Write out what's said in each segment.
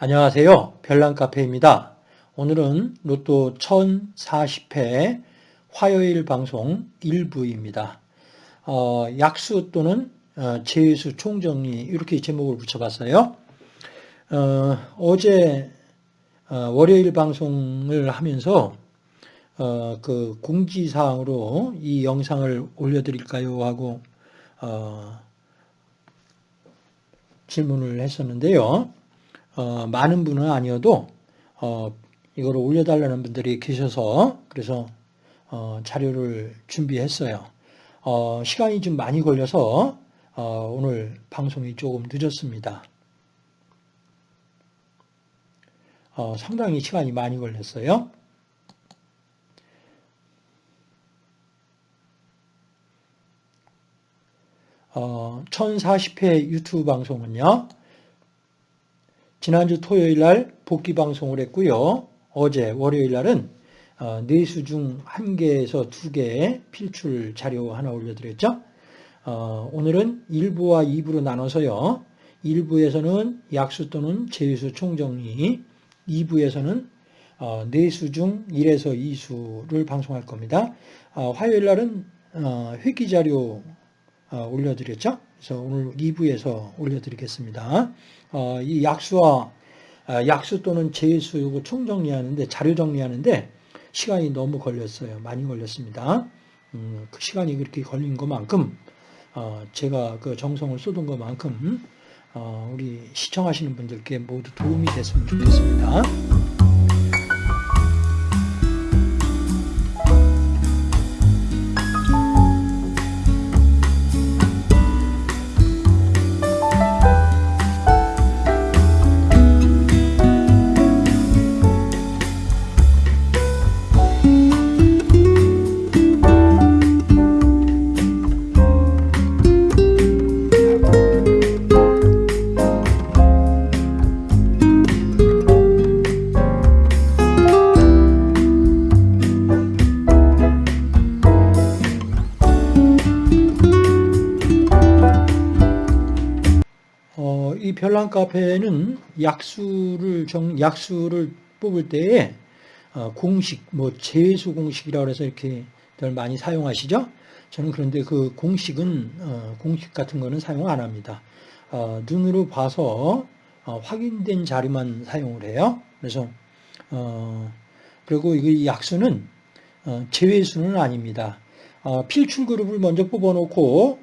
안녕하세요. 별난카페입니다. 오늘은 로또 1040회 화요일 방송 1부입니다. 어, 약수 또는 어, 제수 총정리 이렇게 제목을 붙여봤어요. 어, 제 어, 월요일 방송을 하면서 어, 그 공지사항으로 이 영상을 올려드릴까요 하고 어, 질문을 했었는데요. 어, 많은 분은 아니어도 어, 이거를 올려달라는 분들이 계셔서 그래서 어, 자료를 준비했어요. 어, 시간이 좀 많이 걸려서 어, 오늘 방송이 조금 늦었습니다. 어, 상당히 시간이 많이 걸렸어요. 어, 1040회 유튜브 방송은요. 지난주 토요일 날 복귀 방송을 했고요. 어제 월요일 날은 어, 네수 중 한 개에서 두 개의 필출 자료 하나 올려드렸죠. 어, 오늘은 1부와 2부로 나눠서요. 1부에서는 약수 또는 제수 총정리, 2부에서는 어, 네수 중 1에서 2수를 방송할 겁니다. 화요일 날은 회기 자료 올려드렸죠. 그래서 오늘 2부에서 올려드리겠습니다. 어, 이 약수와 아, 약수 또는 제수 이거 총정리하는데 자료 정리하는데 시간이 너무 걸렸어요. 많이 걸렸습니다. 음, 그 시간이 그렇게 걸린 것만큼 어, 제가 그 정성을 쏟은 것만큼 어, 우리 시청하시는 분들께 모두 도움이 됐으면 좋겠습니다. 별난 카페는 약수를 정 약수를 뽑을 때에 어, 공식 뭐 재수 공식이라고 해서 이렇게 들 많이 사용하시죠? 저는 그런데 그 공식은 어, 공식 같은 거는 사용 안 합니다. 어, 눈으로 봐서 확인된 자료만 사용을 해요. 그래서 그리고 이 약수는 제외수는 아닙니다. 필출 그룹을 먼저 뽑아놓고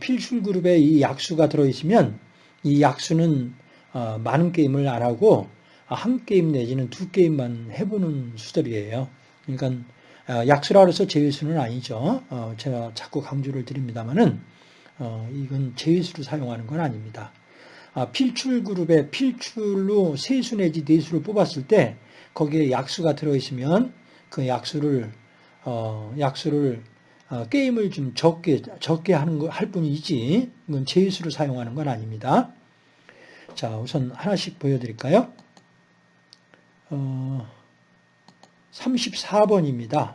필출 그룹에 이 약수가 들어있으면 이 약수는 어, 많은 게임을 안 하고 한 게임 내지는 두 게임만 해보는 수들이에요. 그러니까 어, 약수라 해서 제외수는 아니죠. 어, 제가 자꾸 강조를 드립니다만은 이건 제외수로 사용하는 건 아닙니다. 아, 필출 그룹에 필출로 세수 내지 네수를 뽑았을 때 거기에 약수가 들어있으면 그 약수를 약수를 어, 게임을 좀 적게 적게 하는 거 할 뿐이지 이건 제수로 사용하는 건 아닙니다. 자, 우선 하나씩 보여드릴까요? 어, 34번입니다.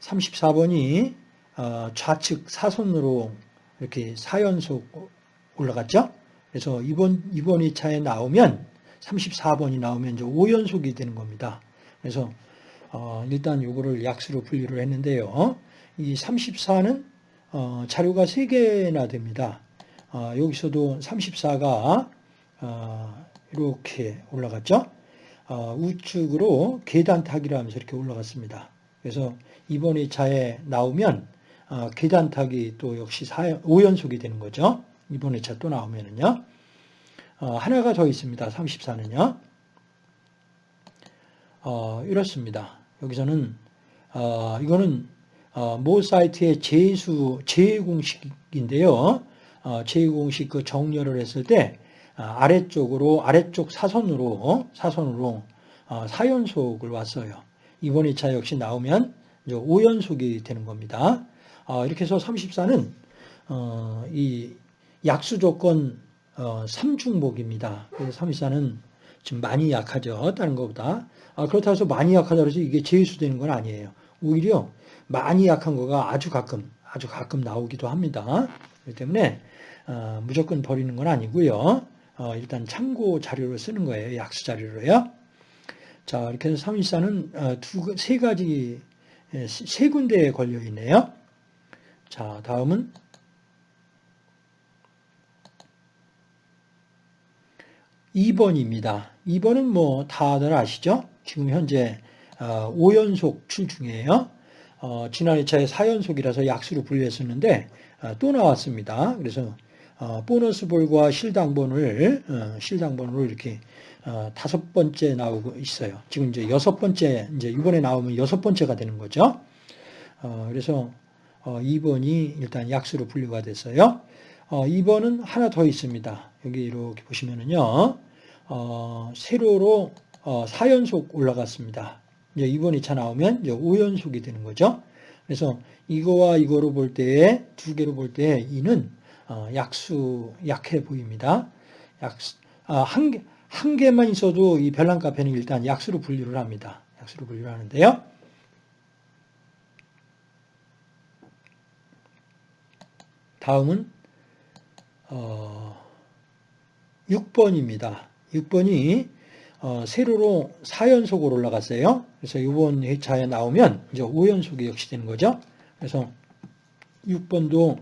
34번이 어, 좌측 사선으로 이렇게 4연속 올라갔죠? 그래서 이번, 이번 2차에 나오면 34번이 나오면 이제 5연속이 되는 겁니다. 그래서 어, 일단 요거를 약수로 분류를 했는데요. 이 34는 어, 자료가 3개나 됩니다. 어, 여기서도 34가 어, 이렇게 올라갔죠. 어, 우측으로 계단 타기를 하면서 이렇게 올라갔습니다. 그래서 이번 2차에 나오면 어, 계단 타기 또 역시 4, 5연속이 되는 거죠. 이번 2차 또 나오면은요. 하나가 더 있습니다. 34는요. 이렇습니다. 여기서는 이거는 어, 모 사이트의 제수 제외 공식인데요. 어, 제외 공식 그 정렬을 했을 때 어, 아래쪽으로 아래쪽 사선으로 사선으로 4연속을 왔어요. 이번 2차 역시 나오면 5연속이 되는 겁니다. 이렇게 해서 34는 이 약수 조건 3중복입니다. 그래서 34는 지금 많이 약하죠. 다른 것보다. 그렇다고 해서 많이 약하다고 해서 이게 제수되는 건 아니에요. 오히려 많이 약한 거가 아주 가끔 아주 가끔 나오기도 합니다. 그렇기 때문에 어, 무조건 버리는 건 아니고요. 어, 일단 참고 자료로 쓰는 거예요. 약수 자료로요. 자, 이렇게 해서 314는 어, 두, 세 가지, 예, 세 군데에 걸려 있네요. 자, 다음은 2번입니다. 2번은 뭐 다들 아시죠? 지금 현재 5연속 어, 출 중이에요. 어, 지난 2차에 4연속이라서 약수로 분류했었는데 어, 또 나왔습니다. 그래서 어, 보너스 볼과 실당본을 어, 실당본으로 이렇게 어, 다섯 번째 나오고 있어요. 지금 이제 여섯 번째 이제 이번에 나오면 여섯 번째가 되는 거죠. 그래서 2번이 일단 약수로 분류가 됐어요. 2번은 하나 더 있습니다. 여기 이렇게 보시면은요. 세로로 4연속 올라갔습니다. 이제 2번 2차 나오면 이제 5연속이 되는 거죠. 그래서 이거와 이거로 볼 때, 두 개로 볼 때, 이는 어, 약수, 약해 보입니다. 약수, 아, 한, 개, 한 개만 있어도 이 별난 카페는 일단 약수로 분류를 합니다. 약수로 분류를 하는데요. 다음은, 어, 6번입니다. 6번이 어, 세로로 4연속으로 올라갔어요. 그래서 이번 회차에 나오면 이제 5연속이 역시 되는 거죠. 그래서 6번도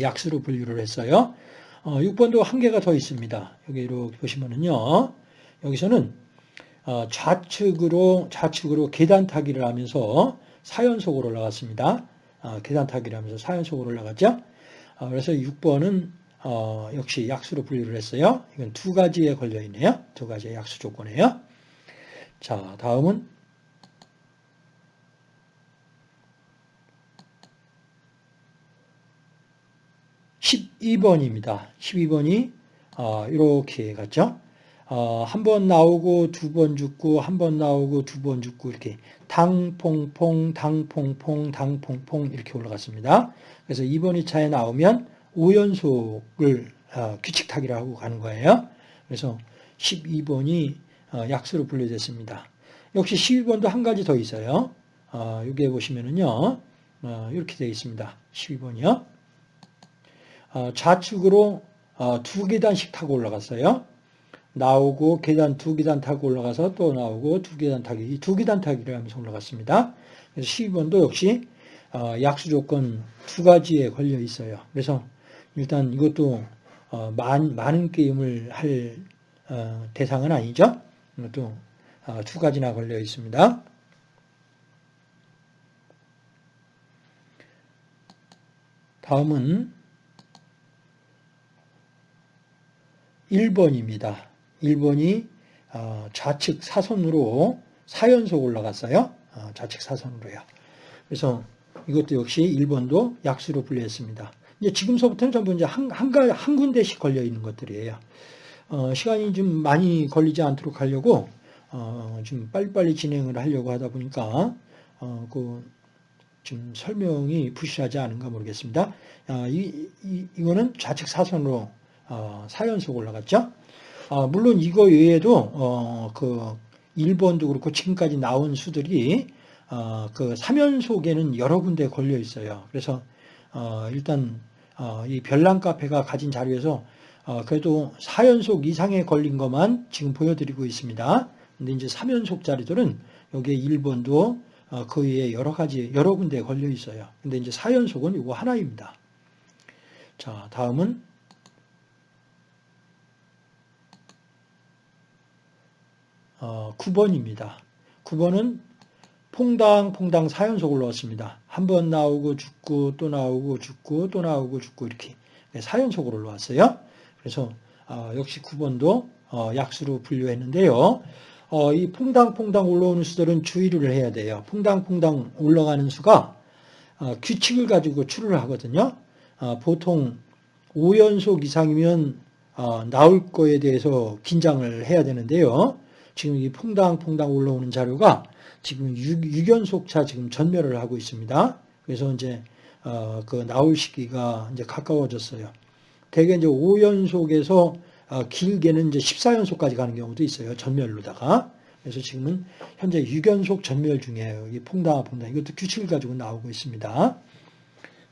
약수로 분류를 했어요. 어, 6번도 한 개가 더 있습니다. 여기 이렇게 보시면은요. 여기서는 어, 좌측으로 좌측으로 계단 타기를 하면서 4연속으로 올라갔습니다. 어, 계단 타기를 하면서 4연속으로 올라갔죠. 어, 그래서 6번은 어, 역시 약수로 분류를 했어요. 이건 두 가지에 걸려 있네요. 두 가지의 약수 조건이에요. 자, 다음은 12번입니다. 12번이 어, 이렇게 갔죠. 어, 한 번 나오고 두 번 죽고 한 번 나오고 두 번 죽고 이렇게 당퐁퐁 당퐁퐁 당퐁퐁 이렇게 올라갔습니다. 그래서 2번 2차에 나오면 5연속을 어, 규칙 타기를 하고 가는 거예요. 그래서 12번이 어, 약수로 분류됐습니다. 역시 12번도 한 가지 더 있어요. 어, 여기에 보시면은요, 이렇게 되어 있습니다. 12번이요. 좌측으로 두 계단씩 타고 올라갔어요. 나오고 계단 두 계단 타고 올라가서 또 나오고 두 계단 타기, 두 계단 타기를 하면서 올라갔습니다. 그래서 12번도 역시 약수 조건 두 가지에 걸려 있어요. 그래서 일단 이것도 어, 많, 많은 게임을 할 어, 대상은 아니죠. 이것도 어, 두 가지나 걸려 있습니다. 다음은 1번입니다. 1번이 어, 좌측 사선으로 4연속 올라갔어요. 어, 좌측 사선으로요. 그래서 이것도 역시 1번도 약수로 분류했습니다. 이제 지금서부터는 전부 이제 한, 한, 한 군데씩 걸려 있는 것들이에요. 어, 시간이 좀 많이 걸리지 않도록 하려고, 어, 좀 빨리빨리 진행을 하려고 하다 보니까, 어, 그, 좀 설명이 부실하지 않은가 모르겠습니다. 아, 이, 이, 이거는 좌측 사선으로, 어, 4연속 올라갔죠. 아, 물론 이거 외에도, 어, 그, 1번도 그렇고 지금까지 나온 수들이, 어, 그 3연속에는 여러 군데 걸려 있어요. 그래서, 어, 일단 어, 이 별난 카페가 가진 자료에서 어, 그래도 4연속 이상에 걸린 것만 지금 보여드리고 있습니다. 근데 이제 3연속 자리들은 여기에 1번도 어, 그 위에 여러 가지, 여러 군데에 걸려 있어요. 근데 이제 4연속은 이거 하나입니다. 자, 다음은 어, 9번입니다. 9번은 퐁당 퐁당 4연속 올라왔습니다. 한 번 나오고 죽고 또 나오고 죽고 또 나오고 죽고 이렇게 4연속으로 올라왔어요. 그래서 어, 역시 9번도 어, 약수로 분류했는데요. 어, 이 퐁당퐁당 올라오는 수들은 주의를 해야 돼요. 퐁당퐁당 올라가는 수가 어, 규칙을 가지고 추를 하거든요. 어, 보통 5연속 이상이면 어, 나올 거에 대해서 긴장을 해야 되는데요. 지금 이 퐁당퐁당 올라오는 자료가 지금 6, 연속차 지금 전멸을 하고 있습니다. 그래서 이제 어, 그 나올 시기가 이제 가까워졌어요. 대개 이제 5연속에서 어, 길게는 이제 14연속까지 가는 경우도 있어요. 전멸로다가. 그래서 지금은 현재 6연속 전멸 중이에요. 이 퐁당퐁당 이것도 규칙을 가지고 나오고 있습니다.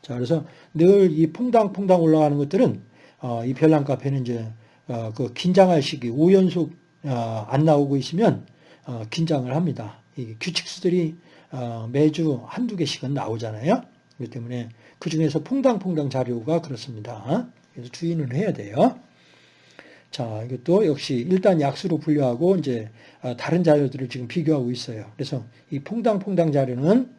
자, 그래서 늘 이 퐁당퐁당 올라가는 것들은 어, 이 별난 카페는 이제 어, 그 긴장할 시기 5연속 어, 안 나오고 있으면 어, 긴장을 합니다. 이 규칙수들이 어, 매주 한두 개씩은 나오잖아요. 그렇기 때문에 그 중에서 퐁당퐁당 자료가 그렇습니다. 그래서 주의는 해야 돼요. 자, 이것도 역시 일단 약수로 분류하고 이제 어, 다른 자료들을 지금 비교하고 있어요. 그래서 이 퐁당퐁당 자료는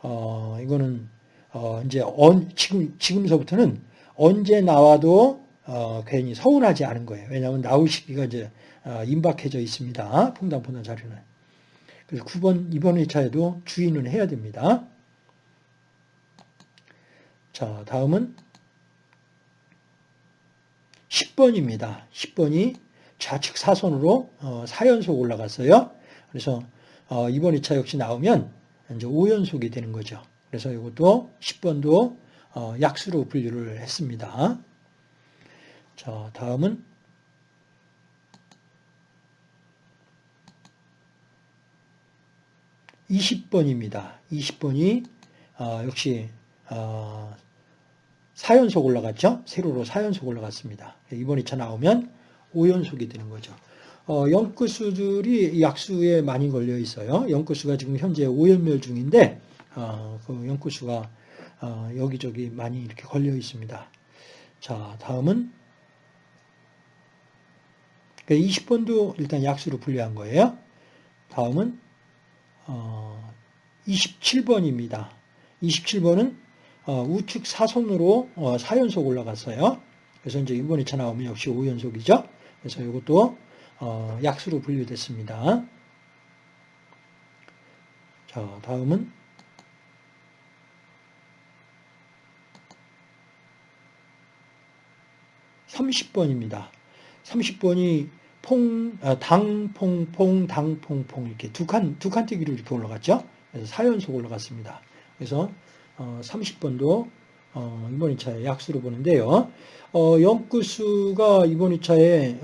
어, 이거는 어, 이제 언, 지금 지금서부터는 언제 나와도 어, 괜히 서운하지 않은 거예요. 왜냐하면 나올 시기가 이제 어, 임박해져 있습니다. 퐁당퐁당 자료는. 그래서 9번, 이번 회차에도 주의는 해야 됩니다. 자, 다음은 10번입니다. 10번이 좌측 사선으로 어, 4연속 올라갔어요. 그래서 어, 이번 2차 역시 나오면 이제 5연속이 되는 거죠. 그래서 이것도 10번도 어, 약수로 분류를 했습니다. 자, 다음은 20번입니다. 20번이 어, 역시 어, 4연속 올라갔죠. 세로로 4연속 올라갔습니다. 이번 2차 나오면 5연속이 되는 거죠. 어, 연끝수들이 약수에 많이 걸려 있어요. 연끝수가 지금 현재 5연멸 중인데 어, 그 연끝수가 어, 여기저기 많이 이렇게 걸려 있습니다. 자, 다음은 20번도 일단 약수로 분류한 거예요. 다음은 27번입니다. 27번은 어, 우측 사선으로 4연속 어, 올라갔어요. 그래서 이제 이번 2차 나오면 역시 5연속이죠. 그래서 이것도 어, 약수로 분류됐습니다. 자, 다음은 30번입니다. 30번이 퐁, 당, 퐁, 퐁, 당, 퐁, 퐁 이렇게 두 칸, 두 칸뜨기로 이렇게 올라갔죠. 그래서 4연속 올라갔습니다. 그래서 30번도 어, 어, 이번 2차에 약수로 보는데요. 어, 연구수가 이번 2차에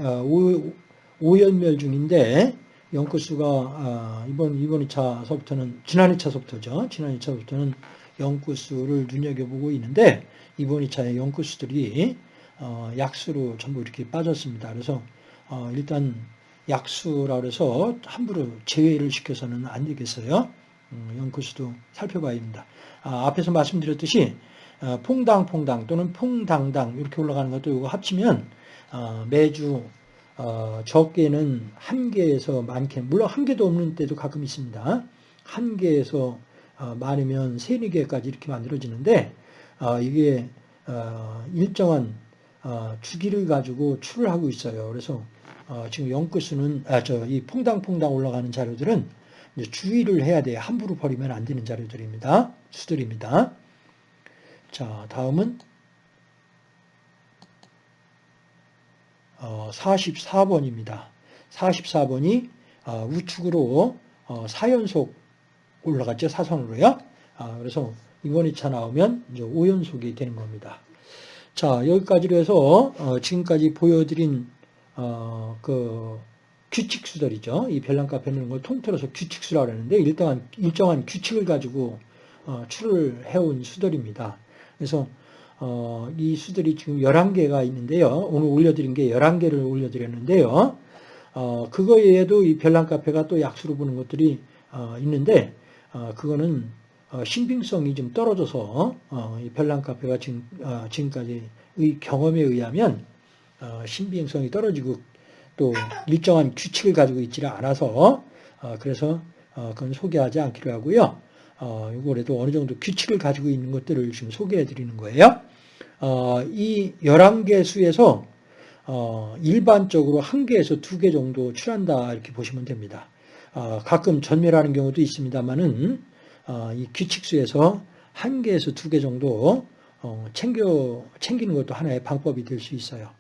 5, 연멸 중인데 연구수가 이번 이번 2차서부터는 지난 2차서부터죠. 지난 2차부터는 연구수를 눈여겨보고 있는데 이번 2차에 연구수들이 약수로 전부 이렇게 빠졌습니다. 그래서 일단 약수라 그래서 함부로 제외를 시켜서는 안 되겠어요. 음, 연구수도 살펴봐야 됩니다. 아, 앞에서 말씀드렸듯이 어, 퐁당퐁당 또는 퐁당당 이렇게 올라가는 것도 이거 합치면 어, 매주 어, 적게는 한 개에서 많게 물론 한 개도 없는 때도 가끔 있습니다. 한 개에서 많으면 세네 개까지 이렇게 만들어지는데 이게 일정한 주기를 가지고 출을 하고 있어요. 그래서 지금 연구수는 아, 저 이 퐁당퐁당 올라가는 자료들은 주의를 해야 돼요. 함부로 버리면 안 되는 자료들입니다. 수들입니다. 자, 다음은 44번입니다. 44번이 어, 우측으로 4연속 어, 올라갔죠. 사선으로요. 아, 그래서 이번 2차 나오면 이제 5연속이 되는 겁니다. 자, 여기까지로 해서 어, 지금까지 보여드린 그 규칙수들이죠. 이 별난카페 넣는 걸 통틀어서 규칙수라고 하는데 일정한, 일정한 규칙을 가지고 어, 출을 해온 수들입니다. 그래서 어, 이 수들이 지금 11개가 있는데요. 오늘 올려드린 게 11개를 올려드렸는데요. 어, 그거 외에도 이 별난 카페가 또 약수로 보는 것들이 어, 있는데 어, 그거는 어, 신빙성이 좀 떨어져서 이 별난 카페가 지금, 지금까지의 경험에 의하면 신빙성이 떨어지고 또 일정한 규칙을 가지고 있지를 않아서 어, 그래서 어, 그건 소개하지 않기로 하고요. 어, 이거라도 어느 정도 규칙을 가지고 있는 것들을 지금 소개해 드리는 거예요. 이 11개 수에서 일반적으로 한 개에서 두 개 정도 출한다 이렇게 보시면 됩니다. 가끔 전멸하는 경우도 있습니다만은 이 규칙수에서 한 개에서 두 개 정도 챙겨 챙기는 것도 하나의 방법이 될 수 있어요.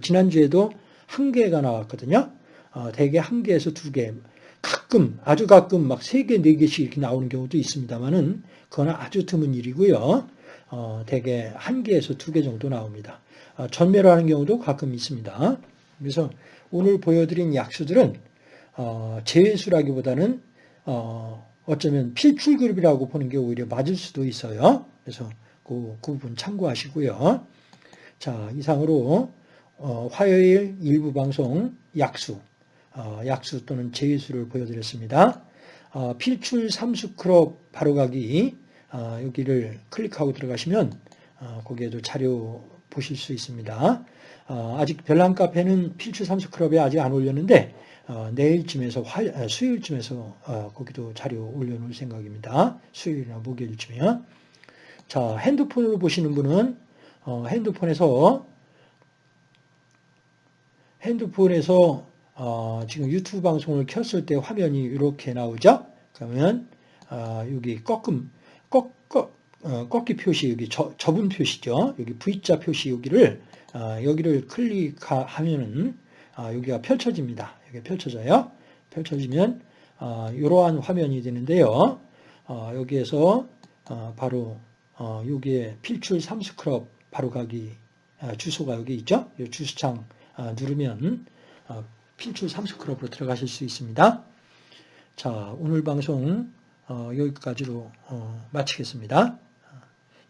지난주에도 한 개가 나왔거든요. 어, 대개 한 개에서 두 개. 가끔, 아주 가끔 막 세 개, 네 개씩 이렇게 나오는 경우도 있습니다만은 그거는 아주 드문 일이고요. 어, 대개 한 개에서 두 개 정도 나옵니다. 어, 전멸하는 경우도 가끔 있습니다. 그래서 오늘 보여드린 약수들은 어, 제외수라기보다는 어, 어쩌면 필출 그룹이라고 보는 게 오히려 맞을 수도 있어요. 그래서 그, 그 부분 참고하시고요. 자, 이상으로 어, 화요일 일부 방송 약수, 어, 약수 또는 제수를 보여드렸습니다. 어, 필출 삼수 크롭 바로가기 어, 여기를 클릭하고 들어가시면 어, 거기에도 자료 보실 수 있습니다. 어, 아직 별난 카페는 필출 삼수 크롭에 아직 안 올렸는데 어, 내일쯤에서 화, 아, 수요일쯤에서 어, 거기도 자료 올려놓을 생각입니다. 수요일이나 목요일쯤이요. 자 핸드폰으로 보시는 분은 어, 핸드폰에서 핸드폰에서 어, 지금 유튜브 방송을 켰을 때 화면이 이렇게 나오죠. 그러면 어, 여기 꺾음 꺾, 꺾, 어, 꺾기 표시 여기 저, 접은 표시죠. 여기 V자 표시 여기를 어, 여기를 클릭하면은 어, 여기가 펼쳐집니다. 여기 펼쳐져요. 펼쳐지면 어, 이러한 화면이 되는데요. 어, 여기에서 어, 바로 어, 여기에 필출 삼스크럽 바로 가기 어, 주소가 여기 있죠. 이 주소창 어, 누르면 어, 필출 삼스크럽으로 들어가실 수 있습니다. 자, 오늘 방송 어, 여기까지로 어, 마치겠습니다.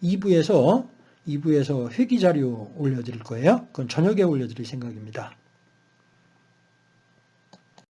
2부에서 2부에서 회기 자료 올려드릴 거예요. 그건 저녁에 올려드릴 생각입니다.